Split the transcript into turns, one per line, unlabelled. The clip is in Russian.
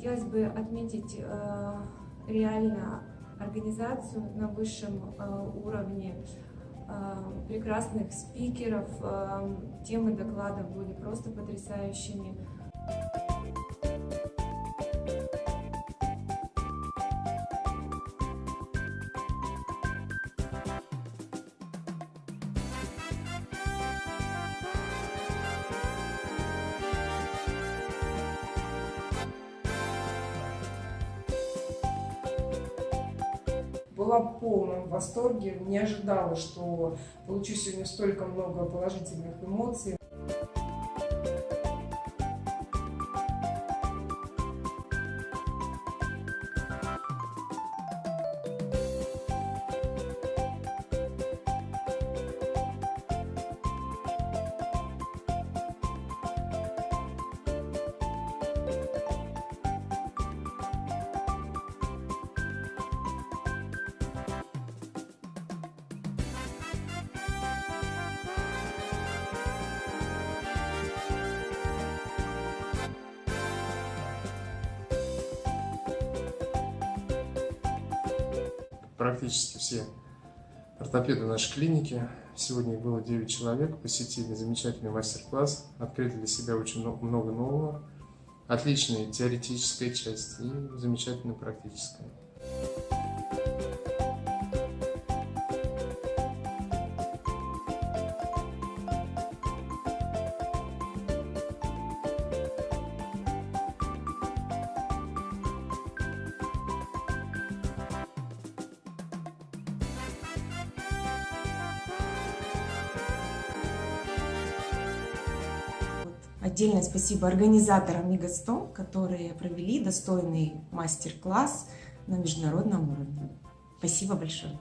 хотелось бы отметить э, реально организацию на высшем э, уровне, э, прекрасных спикеров, темы доклада были просто потрясающими.
Была в полном восторге, не ожидала, что получу сегодня столько много положительных эмоций.
Практически все ортопеды нашей клиники. Сегодня их было 9 человек, посетили замечательный мастер-класс, открыли для себя очень много нового. Отличная теоретическая часть и замечательная практическая.
Отдельное спасибо организаторам Мегастом, которые провели достойный мастер-класс на международном уровне. Спасибо большое.